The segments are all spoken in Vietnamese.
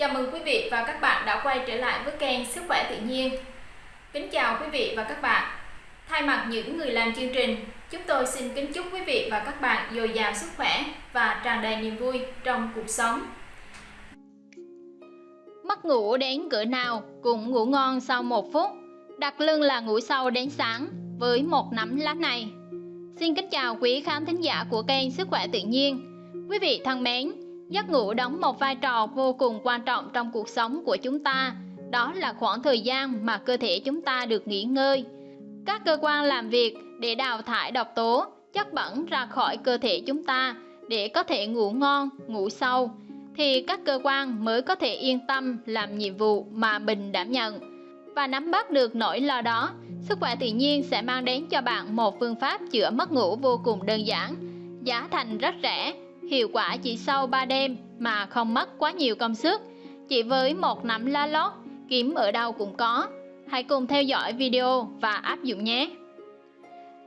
Chào mừng quý vị và các bạn đã quay trở lại với kênh Sức khỏe tự nhiên. Kính chào quý vị và các bạn. Thay mặt những người làm chương trình, chúng tôi xin kính chúc quý vị và các bạn dồi dào sức khỏe và tràn đầy niềm vui trong cuộc sống. Mất ngủ đến cửa nào cũng ngủ ngon sau một phút. Đặt lưng là ngủ sâu đến sáng với một nắm lá này. Xin kính chào quý khán thính giả của kênh Sức khỏe tự nhiên. Quý vị thân mến, giấc ngủ đóng một vai trò vô cùng quan trọng trong cuộc sống của chúng ta. Đó là khoảng thời gian mà cơ thể chúng ta được nghỉ ngơi. Các cơ quan làm việc để đào thải độc tố, chất bẩn ra khỏi cơ thể chúng ta để có thể ngủ ngon, ngủ sâu thì các cơ quan mới có thể yên tâm làm nhiệm vụ mà mình đảm nhận. Và nắm bắt được nỗi lo đó, sức khỏe tự nhiên sẽ mang đến cho bạn một phương pháp chữa mất ngủ vô cùng đơn giản, giá thành rất rẻ, hiệu quả chỉ sau 3 đêm mà không mất quá nhiều công sức. Chỉ với một nắm lá lót, kiếm ở đâu cũng có. Hãy cùng theo dõi video và áp dụng nhé.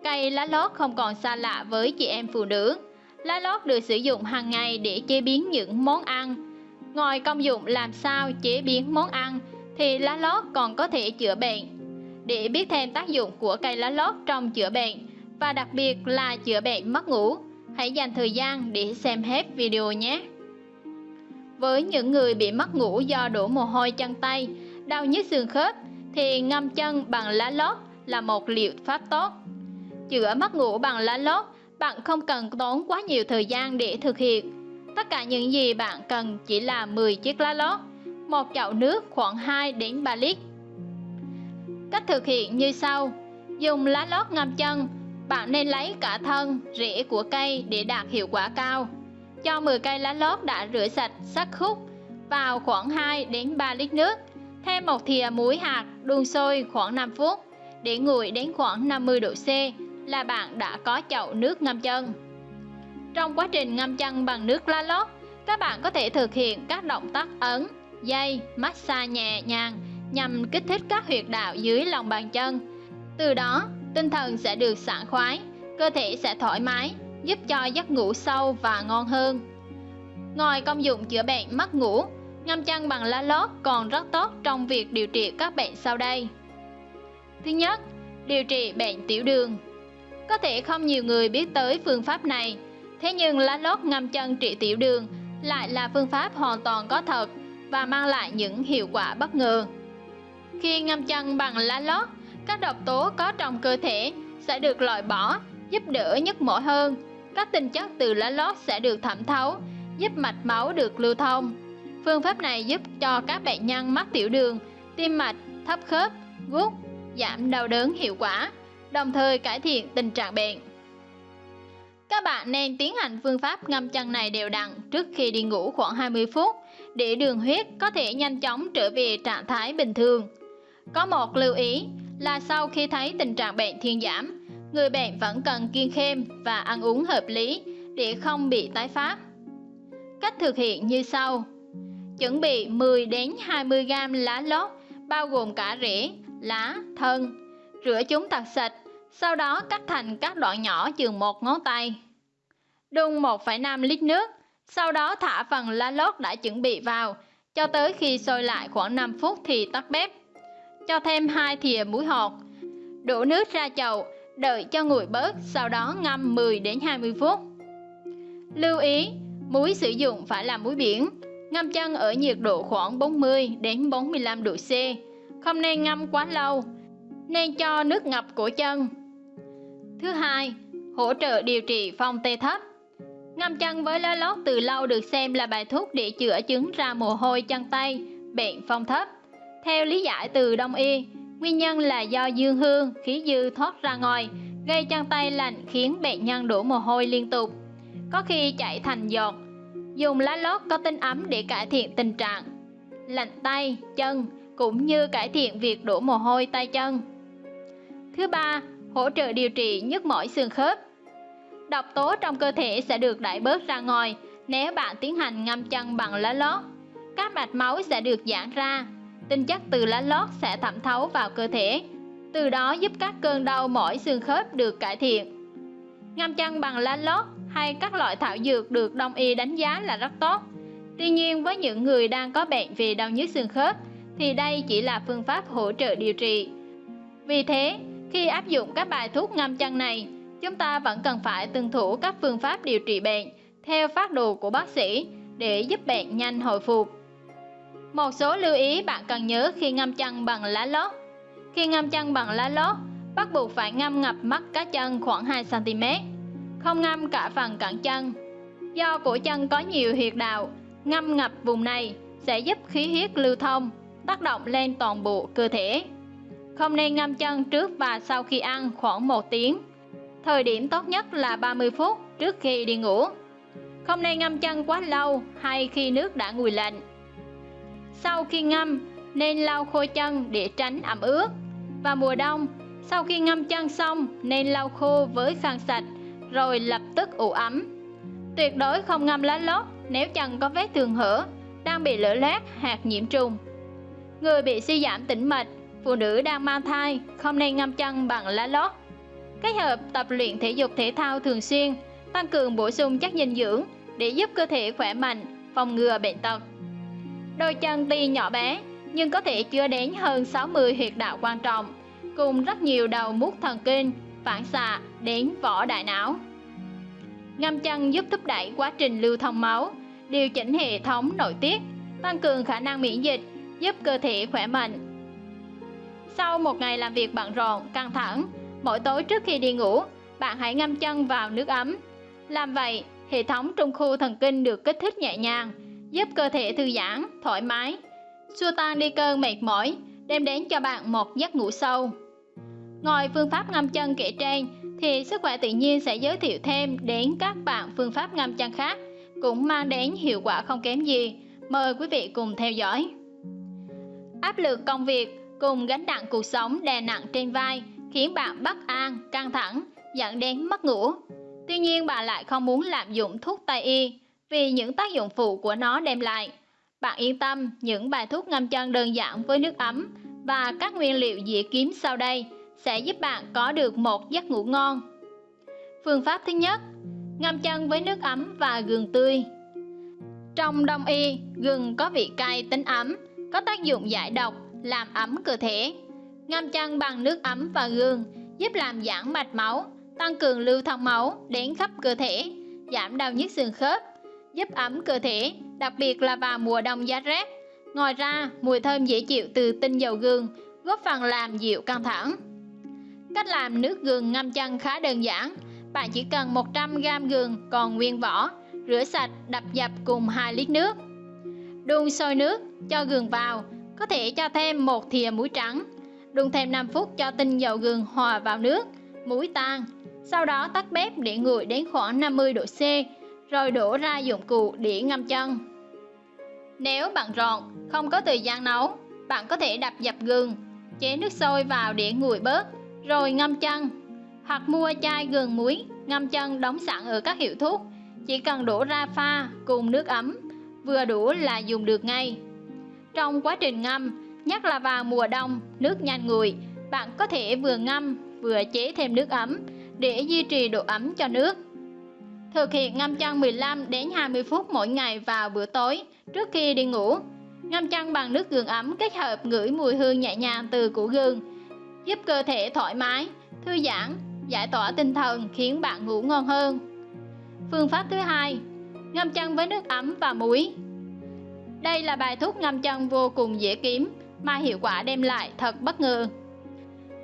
Cây lá lót không còn xa lạ với chị em phụ nữ. Lá lót được sử dụng hàng ngày để chế biến những món ăn. Ngoài công dụng làm sao chế biến món ăn thì lá lót còn có thể chữa bệnh. Để biết thêm tác dụng của cây lá lót trong chữa bệnh và đặc biệt là chữa bệnh mất ngủ, hãy dành thời gian để xem hết video nhé. Với những người bị mất ngủ do đổ mồ hôi chân tay, đau nhức xương khớp thì ngâm chân bằng lá lót là một liệu pháp tốt. Chữa mất ngủ bằng lá lót, bạn không cần tốn quá nhiều thời gian để thực hiện. Tất cả những gì bạn cần chỉ là 10 chiếc lá lót, một chậu nước khoảng 2 đến 3 lít. Cách thực hiện như sau: Dùng lá lót ngâm chân, bạn nên lấy cả thân, rễ của cây để đạt hiệu quả cao. Cho 10 cây lá lót đã rửa sạch, sắc khúc vào khoảng 2 đến 3 lít nước. Thêm một thìa muối hạt đun sôi khoảng 5 phút để nguội đến khoảng 50 độ C là bạn đã có chậu nước ngâm chân. Trong quá trình ngâm chân bằng nước lá lót, các bạn có thể thực hiện các động tác ấn, dây, massage nhẹ nhàng nhằm kích thích các huyệt đạo dưới lòng bàn chân. Từ đó, tinh thần sẽ được sảng khoái, cơ thể sẽ thoải mái, giúp cho giấc ngủ sâu và ngon hơn. Ngoài công dụng chữa bệnh mất ngủ, ngâm chân bằng lá lót còn rất tốt trong việc điều trị các bệnh sau đây. Thứ nhất, điều trị bệnh tiểu đường. Có thể không nhiều người biết tới phương pháp này, thế nhưng lá lót ngâm chân trị tiểu đường lại là phương pháp hoàn toàn có thật và mang lại những hiệu quả bất ngờ. Khi ngâm chân bằng lá lót, các độc tố có trong cơ thể sẽ được loại bỏ, giúp đỡ nhức mỏi hơn. Các tinh chất từ lá lót sẽ được thẩm thấu, giúp mạch máu được lưu thông. Phương pháp này giúp cho các bệnh nhân mắc tiểu đường, tim mạch, thấp khớp, gút, giảm đau đớn hiệu quả, đồng thời cải thiện tình trạng bệnh. Các bạn nên tiến hành phương pháp ngâm chân này đều đặn trước khi đi ngủ khoảng 20 phút để đường huyết có thể nhanh chóng trở về trạng thái bình thường. Có một lưu ý là sau khi thấy tình trạng bệnh thuyên giảm, người bệnh vẫn cần kiêng khem và ăn uống hợp lý để không bị tái phát. Cách thực hiện như sau. Chuẩn bị 10 đến 20 g lá lót bao gồm cả rễ, lá, thân. Rửa chúng thật sạch, sau đó cắt thành các đoạn nhỏ chừng một ngón tay. Đun 1,5 lít nước, sau đó thả phần lá lót đã chuẩn bị vào, cho tới khi sôi lại khoảng 5 phút thì tắt bếp. Cho thêm 2 thìa muối hột. Đổ nước ra chậu, đợi cho nguội bớt, sau đó ngâm 10 đến 20 phút. Lưu ý, muối sử dụng phải là muối biển, ngâm chân ở nhiệt độ khoảng 40 đến 45 độ C. Không nên ngâm quá lâu, nên cho nước ngập cổ chân. Thứ hai, hỗ trợ điều trị phong tê thấp. Ngâm chân với lá lót từ lâu được xem là bài thuốc để chữa chứng ra mồ hôi chân tay, bệnh phong thấp. Theo lý giải từ Đông y, nguyên nhân là do dương hương, khí dư thoát ra ngoài, gây chân tay lạnh khiến bệnh nhân đổ mồ hôi liên tục. Có khi chảy thành giọt. Dùng lá lót có tính ấm để cải thiện tình trạng lạnh tay, chân cũng như cải thiện việc đổ mồ hôi tay chân. Thứ ba, hỗ trợ điều trị nhức mỏi xương khớp. Độc tố trong cơ thể sẽ được đẩy bớt ra ngoài nếu bạn tiến hành ngâm chân bằng lá lót. Các mạch máu sẽ được giãn ra, tinh chất từ lá lót sẽ thẩm thấu vào cơ thể, từ đó giúp các cơn đau mỏi xương khớp được cải thiện. Ngâm chân bằng lá lót hay các loại thảo dược được đông y đánh giá là rất tốt, Tuy nhiên với những người đang có bệnh về đau nhức xương khớp thì đây chỉ là phương pháp hỗ trợ điều trị. Vì thế, khi áp dụng các bài thuốc ngâm chân này, chúng ta vẫn cần phải tuân thủ các phương pháp điều trị bệnh theo phác đồ của bác sĩ để giúp bệnh nhanh hồi phục. Một số lưu ý bạn cần nhớ khi ngâm chân bằng lá lót. Khi ngâm chân bằng lá lót, bắt buộc phải ngâm ngập mắt cá chân khoảng 2cm, không ngâm cả phần cẳng chân. Do cổ chân có nhiều huyệt đạo, ngâm ngập vùng này sẽ giúp khí huyết lưu thông, tác động lên toàn bộ cơ thể. Không nên ngâm chân trước và sau khi ăn khoảng 1 tiếng. Thời điểm tốt nhất là 30 phút trước khi đi ngủ. Không nên ngâm chân quá lâu hay khi nước đã nguội lạnh. Sau khi ngâm, nên lau khô chân để tránh ẩm ướt. Và mùa đông, sau khi ngâm chân xong nên lau khô với khăn sạch rồi lập tức ủ ấm. Tuyệt đối không ngâm lá lót nếu chân có vết thương hở, đang bị lở loét hạt nhiễm trùng. Người bị suy giảm tĩnh mạch, phụ nữ đang mang thai không nên ngâm chân bằng lá lót. Kết hợp tập luyện thể dục thể thao thường xuyên, tăng cường bổ sung chất dinh dưỡng để giúp cơ thể khỏe mạnh, phòng ngừa bệnh tật. Đôi chân tuy nhỏ bé nhưng có thể chứa đến hơn 60 huyệt đạo quan trọng, cùng rất nhiều đầu mút thần kinh, phản xạ đến vỏ đại não. Ngâm chân giúp thúc đẩy quá trình lưu thông máu, điều chỉnh hệ thống nội tiết, tăng cường khả năng miễn dịch, giúp cơ thể khỏe mạnh. Sau một ngày làm việc bận rộn, căng thẳng, mỗi tối trước khi đi ngủ, bạn hãy ngâm chân vào nước ấm. Làm vậy, hệ thống trung khu thần kinh được kích thích nhẹ nhàng, giúp cơ thể thư giãn, thoải mái, xua tan đi cơn mệt mỏi, đem đến cho bạn một giấc ngủ sâu. Ngoài phương pháp ngâm chân kể trên, thì sức khỏe tự nhiên sẽ giới thiệu thêm đến các bạn phương pháp ngâm chân khác cũng mang đến hiệu quả không kém gì. Mời quý vị cùng theo dõi. Áp lực công việc cùng gánh nặng cuộc sống đè nặng trên vai khiến bạn bất an, căng thẳng, dẫn đến mất ngủ. Tuy nhiên bạn lại không muốn lạm dụng thuốc Tây y vì những tác dụng phụ của nó đem lại. Bạn yên tâm, những bài thuốc ngâm chân đơn giản với nước ấm và các nguyên liệu dễ kiếm sau đây sẽ giúp bạn có được một giấc ngủ ngon. Phương pháp thứ nhất, ngâm chân với nước ấm và gừng tươi. Trong đông y, gừng có vị cay tính ấm, có tác dụng giải độc, làm ấm cơ thể. Ngâm chân bằng nước ấm và gừng giúp làm giãn mạch máu, tăng cường lưu thông máu đến khắp cơ thể, giảm đau nhức xương khớp, giúp ấm cơ thể, đặc biệt là vào mùa đông giá rét. Ngoài ra, mùi thơm dễ chịu từ tinh dầu gừng góp phần làm dịu căng thẳng. Cách làm nước gừng ngâm chân khá đơn giản. Bạn chỉ cần 100g gừng còn nguyên vỏ, rửa sạch, đập dập cùng 2 lít nước. Đun sôi nước, cho gừng vào, có thể cho thêm một thìa muối trắng. Đun thêm 5 phút cho tinh dầu gừng hòa vào nước, muối tan. Sau đó tắt bếp để nguội đến khoảng 50 độ C, rồi đổ ra dụng cụ để ngâm chân. Nếu bạn rọn, không có thời gian nấu, bạn có thể đập dập gừng, chế nước sôi vào để nguội bớt rồi ngâm chân. Hoặc mua chai gừng muối ngâm chân đóng sẵn ở các hiệu thuốc. Chỉ cần đổ ra pha cùng nước ấm vừa đủ là dùng được ngay. Trong quá trình ngâm nhất là vào mùa đông nước nhanh nguội bạn có thể vừa ngâm vừa chế thêm nước ấm để duy trì độ ấm cho nước thực hiện ngâm chân 15 đến 20 phút mỗi ngày vào bữa tối trước khi đi ngủ ngâm chân bằng nước gừng ấm kết hợp ngửi mùi hương nhẹ nhàng từ củ gừng giúp cơ thể thoải mái, thư giãn, giải tỏa tinh thần khiến bạn ngủ ngon hơn. Phương pháp thứ hai, ngâm chân với nước ấm và muối. Đây là bài thuốc ngâm chân vô cùng dễ kiếm mà hiệu quả đem lại thật bất ngờ.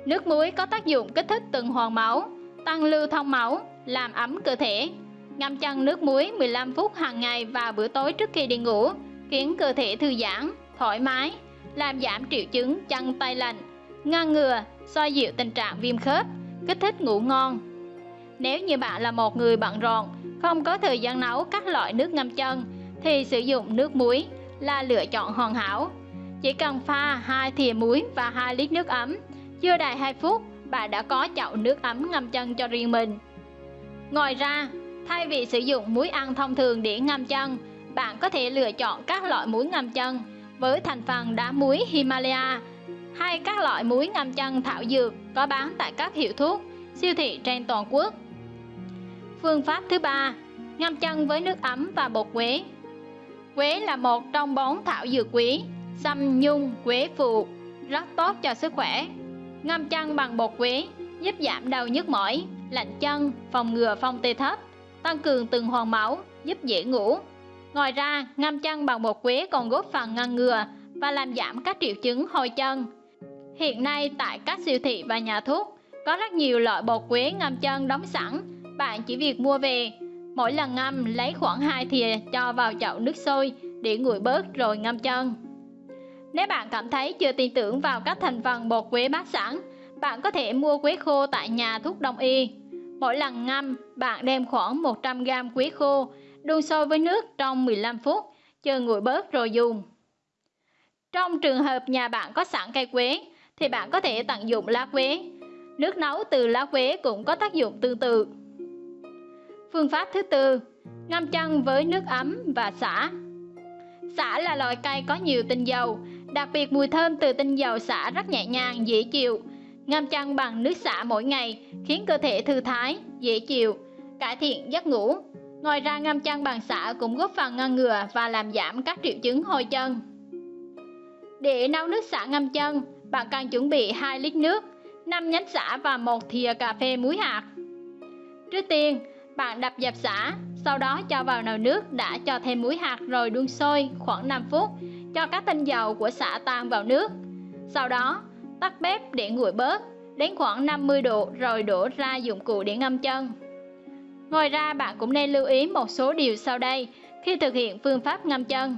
Nước muối có tác dụng kích thích tuần hoàn máu, tăng lưu thông máu, làm ấm cơ thể. Ngâm chân nước muối 15 phút hàng ngày vào bữa tối trước khi đi ngủ, khiến cơ thể thư giãn, thoải mái, làm giảm triệu chứng chân tay lạnh, ngăn ngừa, xoa dịu tình trạng viêm khớp, kích thích ngủ ngon. Nếu như bạn là một người bận rộn, không có thời gian nấu các loại nước ngâm chân, thì sử dụng nước muối là lựa chọn hoàn hảo. Chỉ cần pha 2 thìa muối và 2 lít nước ấm, chưa đầy 2 phút, bạn đã có chậu nước ấm ngâm chân cho riêng mình. Ngoài ra, thay vì sử dụng muối ăn thông thường để ngâm chân, bạn có thể lựa chọn các loại muối ngâm chân với thành phần đá muối Himalaya hay các loại muối ngâm chân thảo dược có bán tại các hiệu thuốc, siêu thị trên toàn quốc. Phương pháp thứ ba, ngâm chân với nước ấm và bột quế. Quế là một trong bốn thảo dược quý, xăm nhung, quế phụ, rất tốt cho sức khỏe. Ngâm chân bằng bột quế giúp giảm đau nhức mỏi, lạnh chân, phòng ngừa phong tê thấp, tăng cường tuần hoàn máu, giúp dễ ngủ. Ngoài ra, ngâm chân bằng bột quế còn góp phần ngăn ngừa và làm giảm các triệu chứng hôi chân. Hiện nay tại các siêu thị và nhà thuốc có rất nhiều loại bột quế ngâm chân đóng sẵn, bạn chỉ việc mua về. Mỗi lần ngâm lấy khoảng 2 thìa cho vào chậu nước sôi để nguội bớt rồi ngâm chân. Nếu bạn cảm thấy chưa tin tưởng vào các thành phần bột quế bát sẵn, bạn có thể mua quế khô tại nhà thuốc đông y. Mỗi lần ngâm, bạn đem khoảng 100g quế khô, đun sôi với nước trong 15 phút, chờ nguội bớt rồi dùng. Trong trường hợp nhà bạn có sẵn cây quế, thì bạn có thể tận dụng lá quế. Nước nấu từ lá quế cũng có tác dụng tương tự. Phương pháp thứ tư, ngâm chân với nước ấm và xả. Xả là loại cây có nhiều tinh dầu, đặc biệt mùi thơm từ tinh dầu xả rất nhẹ nhàng, dễ chịu. Ngâm chân bằng nước xả mỗi ngày khiến cơ thể thư thái, dễ chịu, cải thiện giấc ngủ. Ngoài ra ngâm chân bằng xả cũng góp phần ngăn ngừa và làm giảm các triệu chứng hôi chân. Để nấu nước xả ngâm chân, bạn cần chuẩn bị 2 lít nước, 5 nhánh xả và một thìa cà phê muối hạt. Trước tiên, bạn đập dập xả, sau đó cho vào nồi nước đã cho thêm muối hạt rồi đun sôi khoảng 5 phút, cho các tinh dầu của xả tan vào nước. Sau đó, tắt bếp để nguội bớt, đến khoảng 50 độ rồi đổ ra dụng cụ để ngâm chân. Ngoài ra bạn cũng nên lưu ý một số điều sau đây khi thực hiện phương pháp ngâm chân.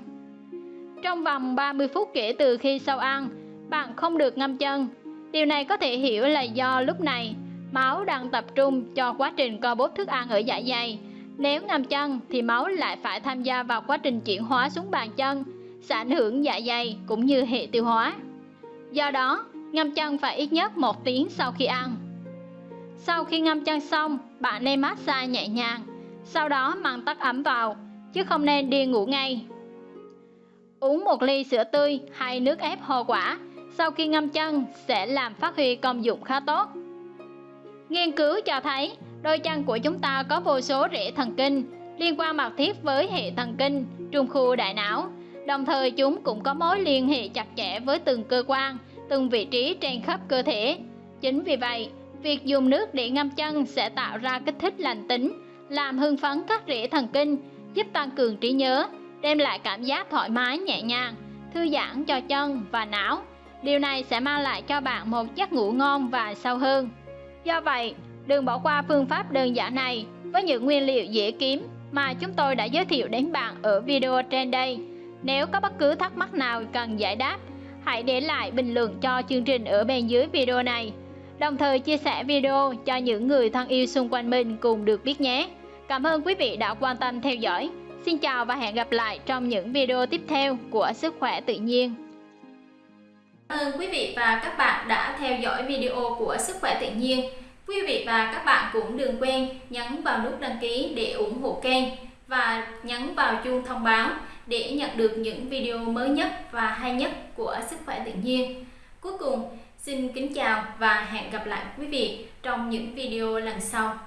Trong vòng 30 phút kể từ khi sau ăn, bạn không được ngâm chân. Điều này có thể hiểu là do lúc này máu đang tập trung cho quá trình co bóp thức ăn ở dạ dày. Nếu ngâm chân thì máu lại phải tham gia vào quá trình chuyển hóa xuống bàn chân, sẽ ảnh hưởng dạ dày cũng như hệ tiêu hóa. Do đó, ngâm chân phải ít nhất một tiếng sau khi ăn. Sau khi ngâm chân xong, bạn nên massage nhẹ nhàng, sau đó mang tắt ấm vào, chứ không nên đi ngủ ngay. Uống một ly sữa tươi hay nước ép hoa quả sau khi ngâm chân sẽ làm phát huy công dụng khá tốt. Nghiên cứu cho thấy đôi chân của chúng ta có vô số rễ thần kinh liên quan mật thiết với hệ thần kinh trung khu đại não. Đồng thời chúng cũng có mối liên hệ chặt chẽ với từng cơ quan, từng vị trí trên khắp cơ thể. Chính vì vậy, việc dùng nước để ngâm chân sẽ tạo ra kích thích lành tính, làm hưng phấn các rễ thần kinh, giúp tăng cường trí nhớ, đem lại cảm giác thoải mái nhẹ nhàng, thư giãn cho chân và não. Điều này sẽ mang lại cho bạn một giấc ngủ ngon và sâu hơn. Do vậy, đừng bỏ qua phương pháp đơn giản này với những nguyên liệu dễ kiếm mà chúng tôi đã giới thiệu đến bạn ở video trên đây. Nếu có bất cứ thắc mắc nào cần giải đáp, hãy để lại bình luận cho chương trình ở bên dưới video này. Đồng thời chia sẻ video cho những người thân yêu xung quanh mình cùng được biết nhé. Cảm ơn quý vị đã quan tâm theo dõi. Xin chào và hẹn gặp lại trong những video tiếp theo của Sức khỏe tự nhiên. Cảm ơn quý vị và các bạn đã theo dõi video của Sức khỏe tự nhiên. Quý vị và các bạn cũng đừng quên nhấn vào nút đăng ký để ủng hộ kênh và nhấn vào chuông thông báo để nhận được những video mới nhất và hay nhất của Sức khỏe tự nhiên. Cuối cùng, xin kính chào và hẹn gặp lại quý vị trong những video lần sau.